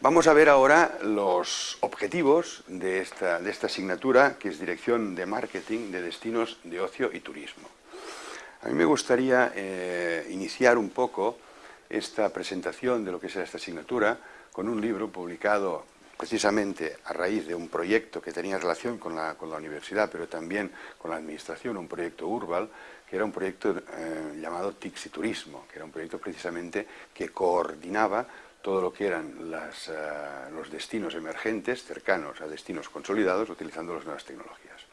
Vamos a ver ahora los objetivos de esta, de esta asignatura, que es Dirección de Marketing de Destinos de Ocio y Turismo. A mí me gustaría eh, iniciar un poco esta presentación de lo que será esta asignatura con un libro publicado precisamente a raíz de un proyecto que tenía relación con la, con la universidad, pero también con la administración, un proyecto Urbal, que era un proyecto eh, llamado y Turismo, que era un proyecto precisamente que coordinaba todo lo que eran eh, los destinos emergentes cercanos a destinos consolidados utilizando las nuevas tecnologías.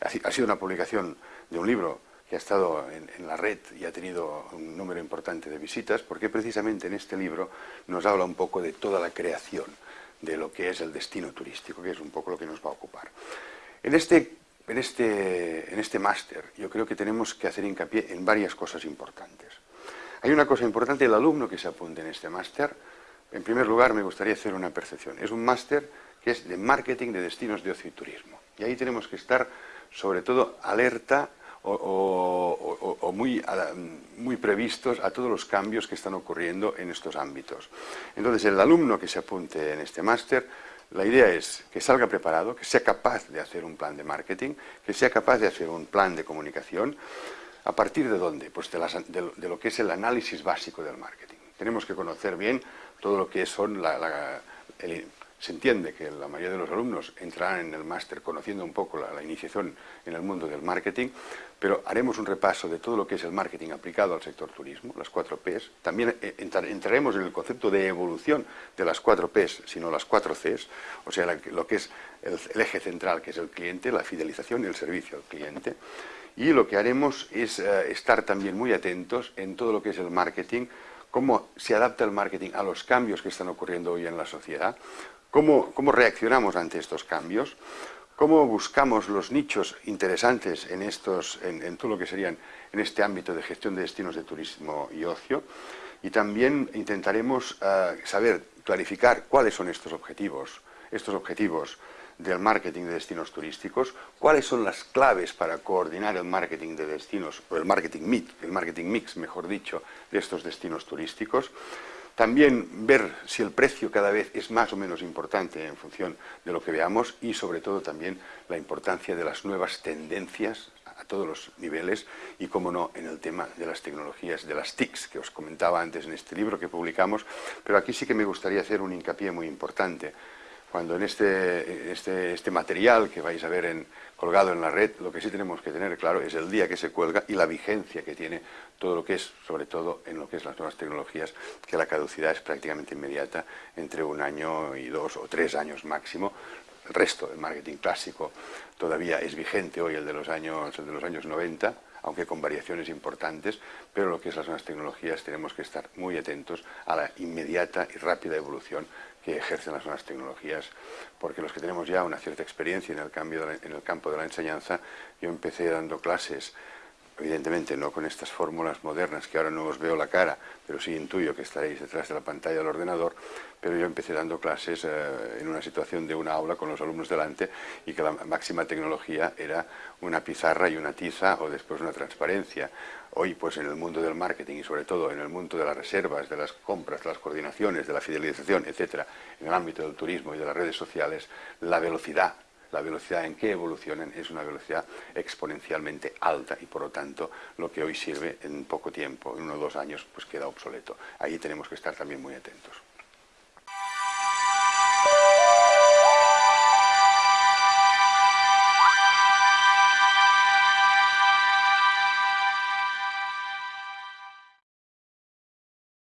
Ha, sido una publicación de un libro que ha estado en, la red y ha tenido un número importante de visitas, porque precisamente en este libro nos habla un poco de toda la creación de lo que es el destino turístico, que es un poco lo que nos va a ocupar. En este, en este, en este máster yo creo que tenemos que hacer hincapié en varias cosas importantes. Hay una cosa importante, el alumno que se apunte en este máster en primer lugar, me gustaría hacer una percepción. Es un máster que es de marketing de destinos de ocio y turismo. Y ahí tenemos que estar, sobre todo, alerta o, muy, muy, previstos a todos los cambios que están ocurriendo en estos ámbitos. Entonces, el alumno que se apunte en este máster, la idea es que salga preparado, que sea capaz de hacer un plan de marketing, que sea capaz de hacer un plan de comunicación. ¿A partir de dónde? Pues de, de lo que es el análisis básico del marketing. Tenemos que conocer bien todo lo que son la, se entiende que la mayoría de los alumnos entrarán en el máster conociendo un poco la, iniciación en el mundo del marketing, pero haremos un repaso de todo lo que es el marketing aplicado al sector turismo, las cuatro Ps. También eh, entraremos en el concepto de evolución de las cuatro Ps, sino las cuatro Cs, o sea, lo que es el, eje central, que es el cliente, la fidelización y el servicio al cliente. Y lo que haremos es eh, estar también muy atentos en todo lo que es el marketing, cómo se adapta el marketing a los cambios que están ocurriendo hoy en la sociedad, cómo, reaccionamos ante estos cambios, cómo buscamos los nichos interesantes en, estos, en, todo lo que serían en este ámbito de gestión de destinos de turismo y ocio, y también intentaremos eh, saber, clarificar cuáles son estos objetivos, estos objetivos del marketing de destinos turísticos, cuáles son las claves para coordinar el marketing de destinos, o el marketing mix, el marketing mix, mejor dicho, de estos destinos turísticos. También ver si el precio cada vez es más o menos importante en función de lo que veamos y sobre todo también la importancia de las nuevas tendencias a todos los niveles y, como no, en el tema de las tecnologías, de las TICs, que os comentaba antes en este libro que publicamos, pero aquí sí que me gustaría hacer un hincapié muy importante cuando en este, este, este, material que vais a ver colgado en la red, lo que sí tenemos que tener claro es el día que se cuelga y la vigencia que tiene todo lo que es, sobre todo en lo que es las nuevas tecnologías, que la caducidad es prácticamente inmediata, entre un año y dos o tres años máximo. El resto del marketing clásico todavía es vigente hoy, el de los años, el de los años 90, aunque con variaciones importantes, pero lo que es las nuevas tecnologías tenemos que estar muy atentos a la inmediata y rápida evolución que ejercen las nuevas tecnologías, porque los que tenemos ya una cierta experiencia en el, cambio en el campo de la enseñanza, yo empecé dando clases evidentemente no con estas fórmulas modernas que ahora no os veo la cara, pero sí intuyo que estaréis detrás de la pantalla del ordenador, pero yo empecé dando clases eh, en una situación de una aula con los alumnos delante y que la máxima tecnología era una pizarra y una tiza o después una transparencia. Hoy, pues en el mundo del marketing y sobre todo en el mundo de las reservas, de las compras, de las coordinaciones, de la fidelización, etcétera, en el ámbito del turismo y de las redes sociales, la velocidad la velocidad en que evolucionan es una velocidad exponencialmente alta y por lo tanto lo que hoy sirve en poco tiempo, en uno o dos años, pues queda obsoleto. Ahí tenemos que estar también muy atentos.